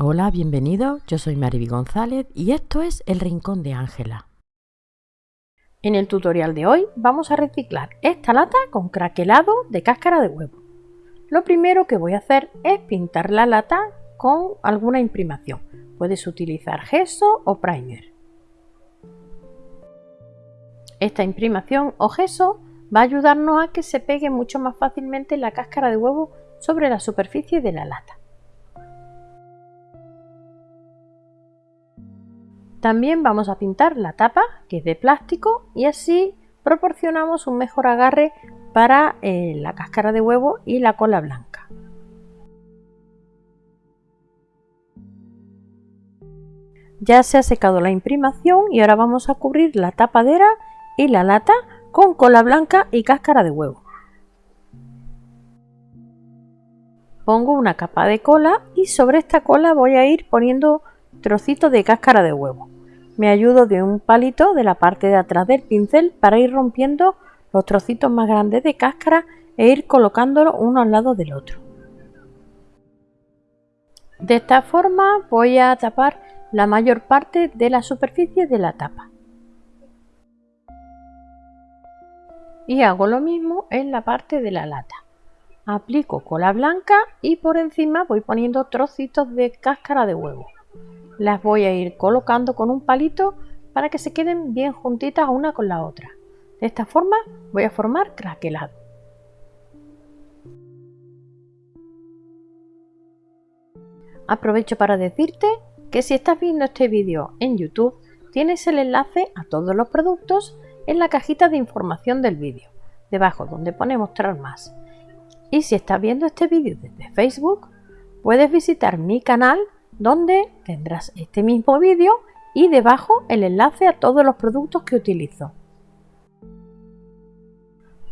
Hola, bienvenido. Yo soy Mariby González y esto es El Rincón de Ángela. En el tutorial de hoy vamos a reciclar esta lata con craquelado de cáscara de huevo. Lo primero que voy a hacer es pintar la lata con alguna imprimación. Puedes utilizar gesso o primer. Esta imprimación o gesso va a ayudarnos a que se pegue mucho más fácilmente la cáscara de huevo sobre la superficie de la lata. También vamos a pintar la tapa, que es de plástico, y así proporcionamos un mejor agarre para eh, la cáscara de huevo y la cola blanca. Ya se ha secado la imprimación y ahora vamos a cubrir la tapadera y la lata con cola blanca y cáscara de huevo. Pongo una capa de cola y sobre esta cola voy a ir poniendo trocitos de cáscara de huevo. Me ayudo de un palito de la parte de atrás del pincel para ir rompiendo los trocitos más grandes de cáscara e ir colocándolos uno al lado del otro. De esta forma voy a tapar la mayor parte de la superficie de la tapa. Y hago lo mismo en la parte de la lata aplico cola blanca y por encima voy poniendo trocitos de cáscara de huevo. Las voy a ir colocando con un palito para que se queden bien juntitas una con la otra. De esta forma voy a formar craquelado. Aprovecho para decirte que si estás viendo este vídeo en YouTube tienes el enlace a todos los productos en la cajita de información del vídeo, debajo donde pone mostrar más. Y si estás viendo este vídeo desde Facebook, puedes visitar mi canal donde tendrás este mismo vídeo y debajo el enlace a todos los productos que utilizo.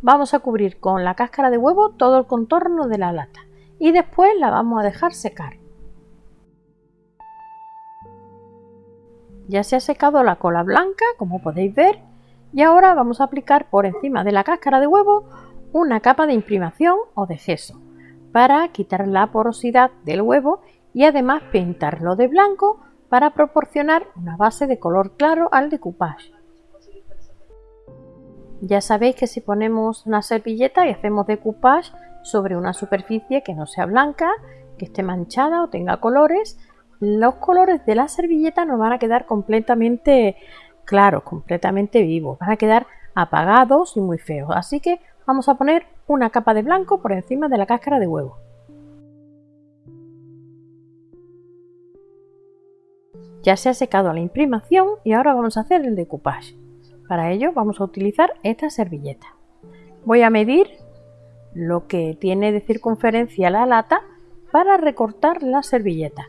Vamos a cubrir con la cáscara de huevo todo el contorno de la lata y después la vamos a dejar secar. Ya se ha secado la cola blanca, como podéis ver, y ahora vamos a aplicar por encima de la cáscara de huevo una capa de imprimación o de gesso para quitar la porosidad del huevo y además pintarlo de blanco para proporcionar una base de color claro al decoupage. Ya sabéis que si ponemos una servilleta y hacemos decoupage sobre una superficie que no sea blanca, que esté manchada o tenga colores, los colores de la servilleta nos van a quedar completamente claros, completamente vivos, van a quedar apagados y muy feos. Así que vamos a poner una capa de blanco por encima de la cáscara de huevo. Ya se ha secado la imprimación y ahora vamos a hacer el decoupage. Para ello vamos a utilizar esta servilleta. Voy a medir lo que tiene de circunferencia la lata para recortar la servilleta.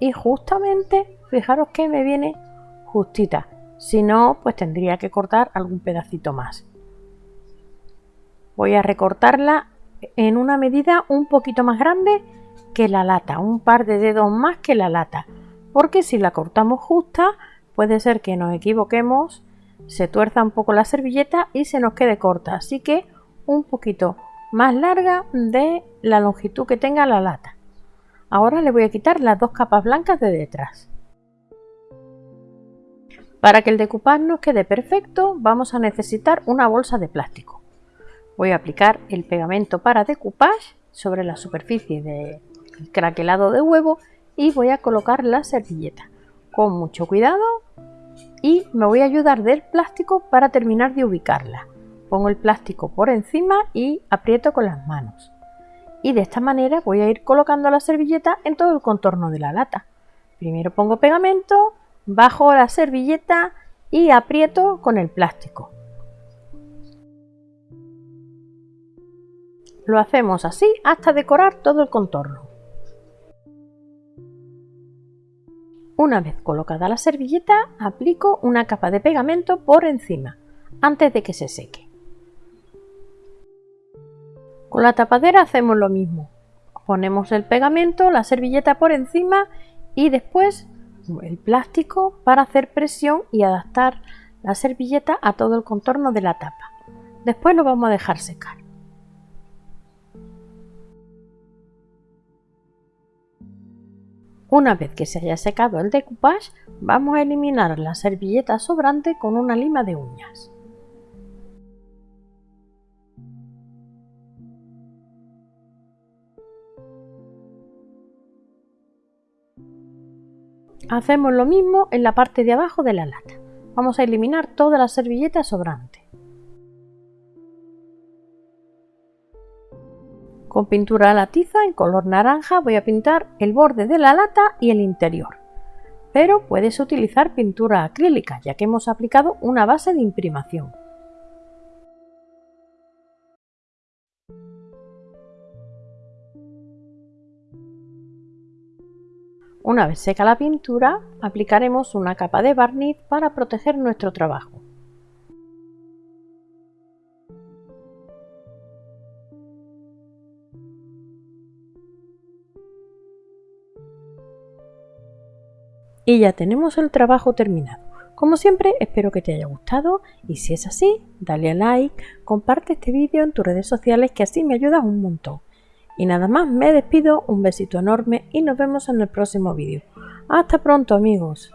Y justamente, fijaros que me viene justita. Si no, pues tendría que cortar algún pedacito más voy a recortarla en una medida un poquito más grande que la lata, un par de dedos más que la lata, porque si la cortamos justa puede ser que nos equivoquemos, se tuerza un poco la servilleta y se nos quede corta, así que un poquito más larga de la longitud que tenga la lata. Ahora le voy a quitar las dos capas blancas de detrás. Para que el decoupage nos quede perfecto vamos a necesitar una bolsa de plástico. Voy a aplicar el pegamento para decoupage sobre la superficie del craquelado de huevo y voy a colocar la servilleta con mucho cuidado y me voy a ayudar del plástico para terminar de ubicarla. Pongo el plástico por encima y aprieto con las manos. Y de esta manera voy a ir colocando la servilleta en todo el contorno de la lata. Primero pongo pegamento, bajo la servilleta y aprieto con el plástico. Lo hacemos así hasta decorar todo el contorno. Una vez colocada la servilleta, aplico una capa de pegamento por encima, antes de que se seque. Con la tapadera hacemos lo mismo. Ponemos el pegamento, la servilleta por encima y después el plástico para hacer presión y adaptar la servilleta a todo el contorno de la tapa. Después lo vamos a dejar secar. Una vez que se haya secado el decoupage, vamos a eliminar la servilleta sobrante con una lima de uñas. Hacemos lo mismo en la parte de abajo de la lata. Vamos a eliminar toda la servilleta sobrante. Con pintura a la tiza en color naranja voy a pintar el borde de la lata y el interior. Pero puedes utilizar pintura acrílica ya que hemos aplicado una base de imprimación. Una vez seca la pintura, aplicaremos una capa de barniz para proteger nuestro trabajo. Y ya tenemos el trabajo terminado. Como siempre, espero que te haya gustado y si es así, dale a like, comparte este vídeo en tus redes sociales que así me ayudas un montón. Y nada más, me despido, un besito enorme y nos vemos en el próximo vídeo. Hasta pronto amigos.